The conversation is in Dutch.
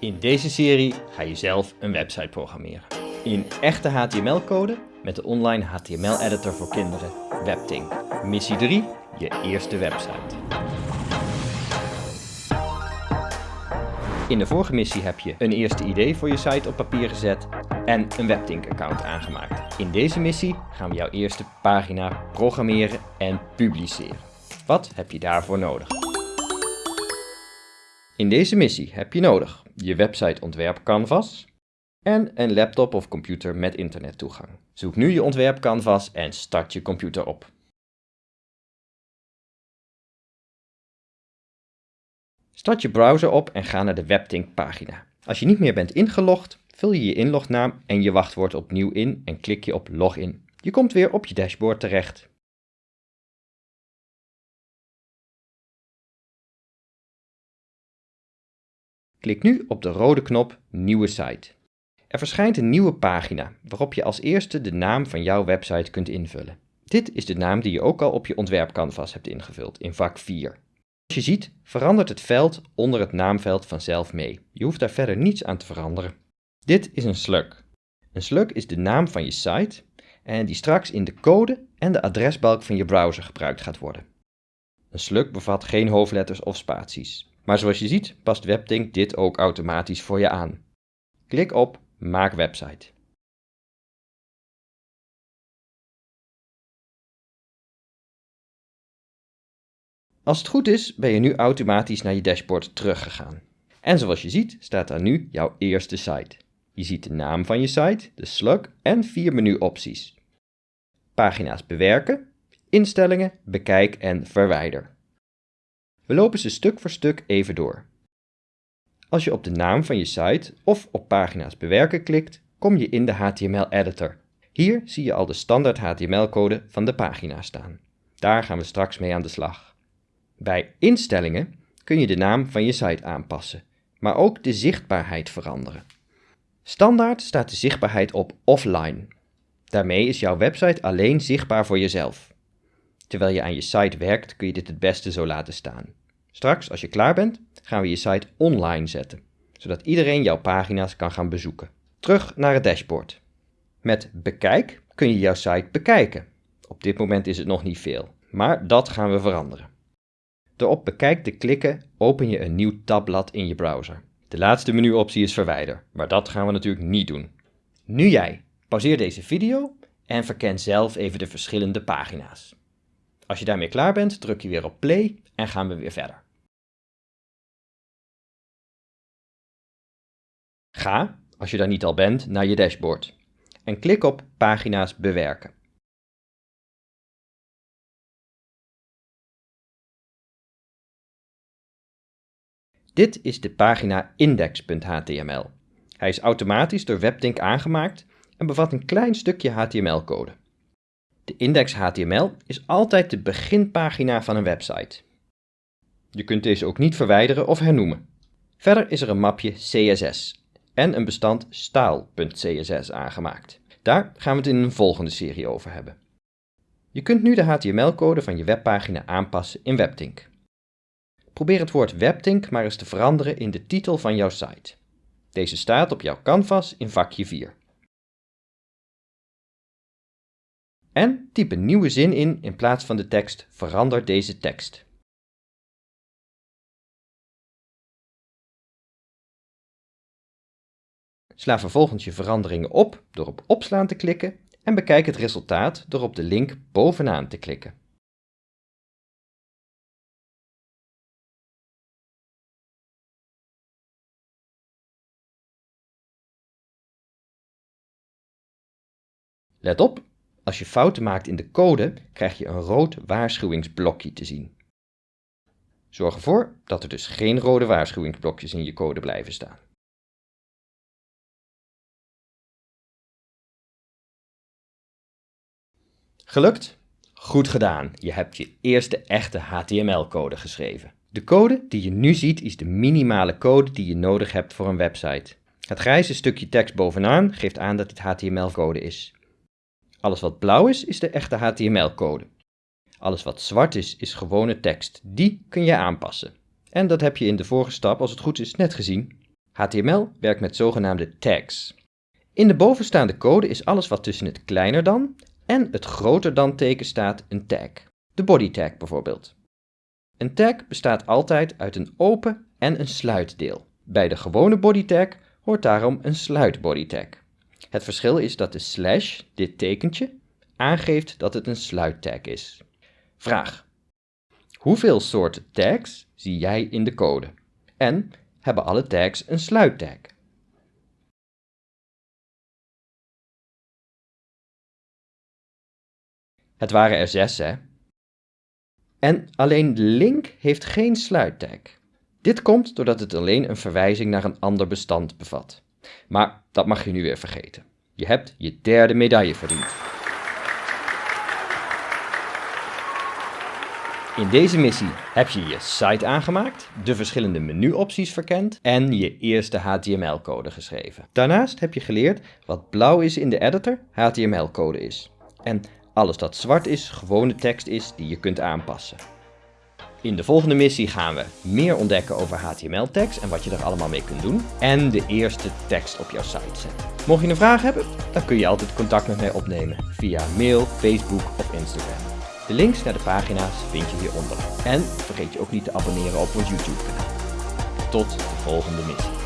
In deze serie ga je zelf een website programmeren. In echte HTML-code met de online HTML-editor voor kinderen, Webtink. Missie 3, je eerste website. In de vorige missie heb je een eerste idee voor je site op papier gezet en een Webtink-account aangemaakt. In deze missie gaan we jouw eerste pagina programmeren en publiceren. Wat heb je daarvoor nodig? In deze missie heb je nodig je website ontwerp canvas en een laptop of computer met internettoegang. Zoek nu je ontwerp canvas en start je computer op. Start je browser op en ga naar de Webtink pagina. Als je niet meer bent ingelogd, vul je je inlognaam en je wachtwoord opnieuw in en klik je op Login. Je komt weer op je dashboard terecht. Klik nu op de rode knop Nieuwe site. Er verschijnt een nieuwe pagina waarop je als eerste de naam van jouw website kunt invullen. Dit is de naam die je ook al op je ontwerpcanvas hebt ingevuld in vak 4. Als je ziet verandert het veld onder het naamveld vanzelf mee. Je hoeft daar verder niets aan te veranderen. Dit is een slug. Een slug is de naam van je site en die straks in de code en de adresbalk van je browser gebruikt gaat worden. Een slug bevat geen hoofdletters of spaties. Maar zoals je ziet past WebTink dit ook automatisch voor je aan. Klik op Maak website. Als het goed is, ben je nu automatisch naar je dashboard teruggegaan. En zoals je ziet, staat daar nu jouw eerste site. Je ziet de naam van je site, de slug en vier menuopties. Pagina's bewerken, instellingen, bekijk en verwijder. We lopen ze stuk voor stuk even door. Als je op de naam van je site of op pagina's bewerken klikt, kom je in de HTML-editor. Hier zie je al de standaard HTML-code van de pagina staan. Daar gaan we straks mee aan de slag. Bij instellingen kun je de naam van je site aanpassen, maar ook de zichtbaarheid veranderen. Standaard staat de zichtbaarheid op offline. Daarmee is jouw website alleen zichtbaar voor jezelf. Terwijl je aan je site werkt kun je dit het beste zo laten staan. Straks, als je klaar bent, gaan we je site online zetten, zodat iedereen jouw pagina's kan gaan bezoeken. Terug naar het dashboard. Met Bekijk kun je jouw site bekijken. Op dit moment is het nog niet veel, maar dat gaan we veranderen. Door op Bekijk te klikken open je een nieuw tabblad in je browser. De laatste menuoptie is Verwijder, maar dat gaan we natuurlijk niet doen. Nu jij. Pauzeer deze video en verken zelf even de verschillende pagina's. Als je daarmee klaar bent, druk je weer op play en gaan we weer verder. Ga, als je daar niet al bent, naar je dashboard en klik op Pagina's bewerken. Dit is de pagina index.html. Hij is automatisch door WebTink aangemaakt en bevat een klein stukje HTML-code. De index HTML is altijd de beginpagina van een website. Je kunt deze ook niet verwijderen of hernoemen. Verder is er een mapje CSS en een bestand staal.css aangemaakt. Daar gaan we het in een volgende serie over hebben. Je kunt nu de HTML-code van je webpagina aanpassen in WebTink. Probeer het woord WebTink maar eens te veranderen in de titel van jouw site. Deze staat op jouw canvas in vakje 4. En typ een nieuwe zin in in plaats van de tekst verander deze tekst. Sla vervolgens je veranderingen op door op opslaan te klikken en bekijk het resultaat door op de link bovenaan te klikken. Let op, als je fouten maakt in de code, krijg je een rood waarschuwingsblokje te zien. Zorg ervoor dat er dus geen rode waarschuwingsblokjes in je code blijven staan. Gelukt? Goed gedaan. Je hebt je eerste echte HTML-code geschreven. De code die je nu ziet is de minimale code die je nodig hebt voor een website. Het grijze stukje tekst bovenaan geeft aan dat dit HTML-code is. Alles wat blauw is, is de echte HTML-code. Alles wat zwart is, is gewone tekst. Die kun je aanpassen. En dat heb je in de vorige stap, als het goed is, net gezien. HTML werkt met zogenaamde tags. In de bovenstaande code is alles wat tussen het kleiner dan en het groter dan teken staat een tag. De body tag bijvoorbeeld. Een tag bestaat altijd uit een open en een sluitdeel. Bij de gewone body tag hoort daarom een sluit body tag. Het verschil is dat de slash, dit tekentje, aangeeft dat het een sluittag is. Vraag. Hoeveel soorten tags zie jij in de code? En hebben alle tags een sluittag? Het waren er zes, hè? En alleen link heeft geen sluittag. Dit komt doordat het alleen een verwijzing naar een ander bestand bevat. Maar dat mag je nu weer vergeten. Je hebt je derde medaille verdiend. In deze missie heb je je site aangemaakt, de verschillende menuopties verkend en je eerste HTML-code geschreven. Daarnaast heb je geleerd wat blauw is in de editor HTML-code is. En alles dat zwart is gewone tekst is die je kunt aanpassen. In de volgende missie gaan we meer ontdekken over HTML-tags en wat je er allemaal mee kunt doen. En de eerste tekst op jouw site zetten. Mocht je een vraag hebben, dan kun je altijd contact met mij opnemen via mail, Facebook of Instagram. De links naar de pagina's vind je hieronder. En vergeet je ook niet te abonneren op ons YouTube kanaal. Tot de volgende missie.